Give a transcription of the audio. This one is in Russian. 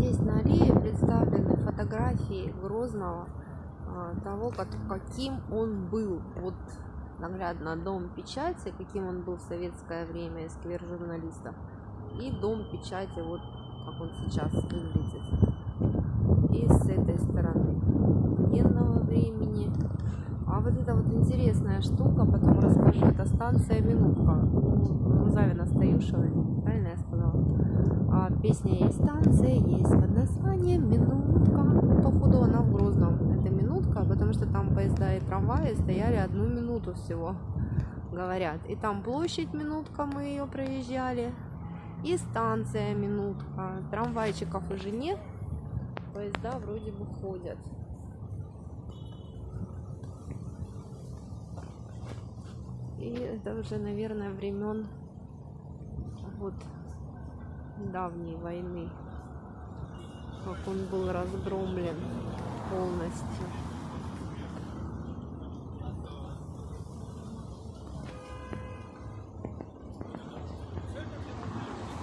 здесь на аллее представлены фотографии Грозного, а, того, как, каким он был. Вот наглядно дом печати, каким он был в советское время, сквер журналистов. И дом печати, вот как он сейчас выглядит. И с этой стороны военного времени. А вот это вот интересная штука, потом расскажу, это станция Минутка. У Завина Стаюшевой, правильно я сказала? А, песня есть станция, есть под названием Минутка. Походу она в Грозном. Это Минутка, потому что там поезда и трамваи стояли одну минуту всего, говорят. И там площадь Минутка, мы ее проезжали. И станция Минутка. Трамвайчиков уже нет. Поезда вроде бы ходят. И это уже, наверное, времен вот давней войны, как он был разгромлен полностью.